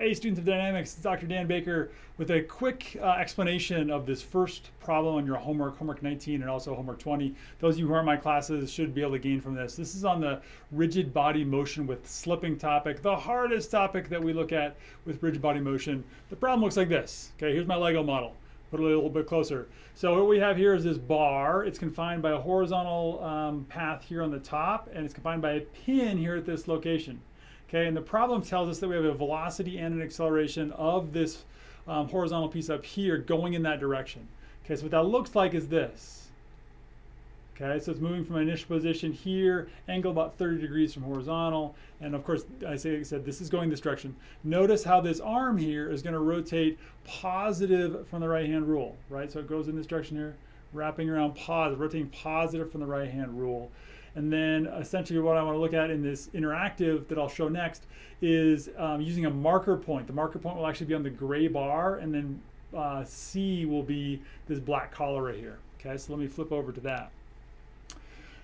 Hey students of dynamics, it's Dr. Dan Baker with a quick uh, explanation of this first problem on your homework, homework 19 and also homework 20. Those of you who are in my classes should be able to gain from this. This is on the rigid body motion with slipping topic, the hardest topic that we look at with rigid body motion. The problem looks like this. Okay, here's my Lego model. Put it a little bit closer. So what we have here is this bar. It's confined by a horizontal um, path here on the top and it's confined by a pin here at this location. Okay, and the problem tells us that we have a velocity and an acceleration of this um, horizontal piece up here going in that direction. Okay, so what that looks like is this. Okay, so it's moving from an initial position here, angle about 30 degrees from horizontal, and of course, I, say, I said this is going this direction. Notice how this arm here is going to rotate positive from the right-hand rule, right? So it goes in this direction here, wrapping around positive, rotating positive from the right-hand rule. And then essentially what I want to look at in this interactive that I'll show next is um, using a marker point. The marker point will actually be on the gray bar and then uh, C will be this black collar right here. Okay, so let me flip over to that.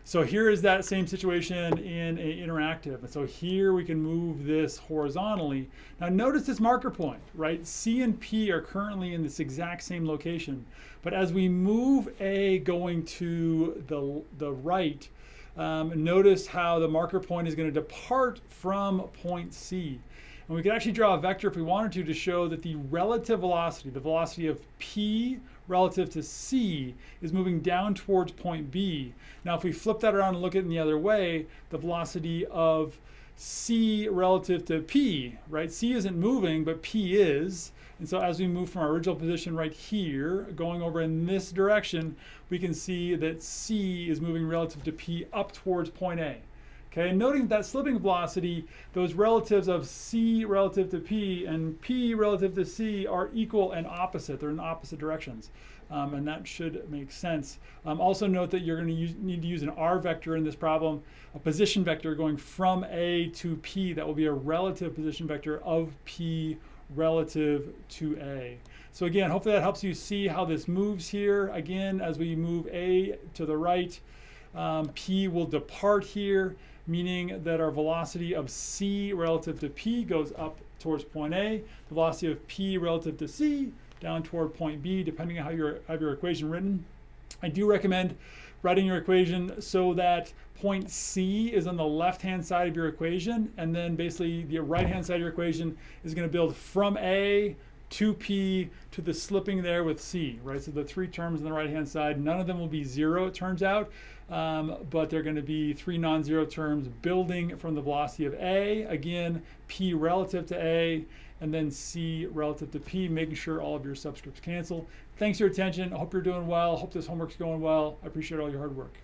So here is that same situation in a interactive. And so here we can move this horizontally. Now notice this marker point, right? C and P are currently in this exact same location. But as we move A going to the, the right, um, notice how the marker point is going to depart from point C. And we could actually draw a vector if we wanted to to show that the relative velocity, the velocity of P relative to C is moving down towards point B. Now if we flip that around and look at it in the other way, the velocity of C relative to P, right? C isn't moving, but P is. And so as we move from our original position right here, going over in this direction, we can see that C is moving relative to P up towards point A. Okay, and noting that slipping velocity, those relatives of C relative to P and P relative to C are equal and opposite. They're in opposite directions. Um, and that should make sense. Um, also note that you're going to need to use an R vector in this problem, a position vector going from A to P. That will be a relative position vector of P relative to A. So again, hopefully that helps you see how this moves here. Again, as we move A to the right, um, P will depart here, meaning that our velocity of C relative to P goes up towards point A, the velocity of P relative to C down toward point B, depending on how you have your equation written. I do recommend writing your equation so that point C is on the left-hand side of your equation, and then basically the right-hand side of your equation is going to build from A to P to the slipping there with C, right? So the three terms on the right-hand side, none of them will be zero, it turns out, um, but they're going to be three non-zero terms building from the velocity of A, again, P relative to A, and then C relative to P, making sure all of your subscripts cancel. Thanks for your attention. I hope you're doing well. I hope this homework's going well. I appreciate all your hard work.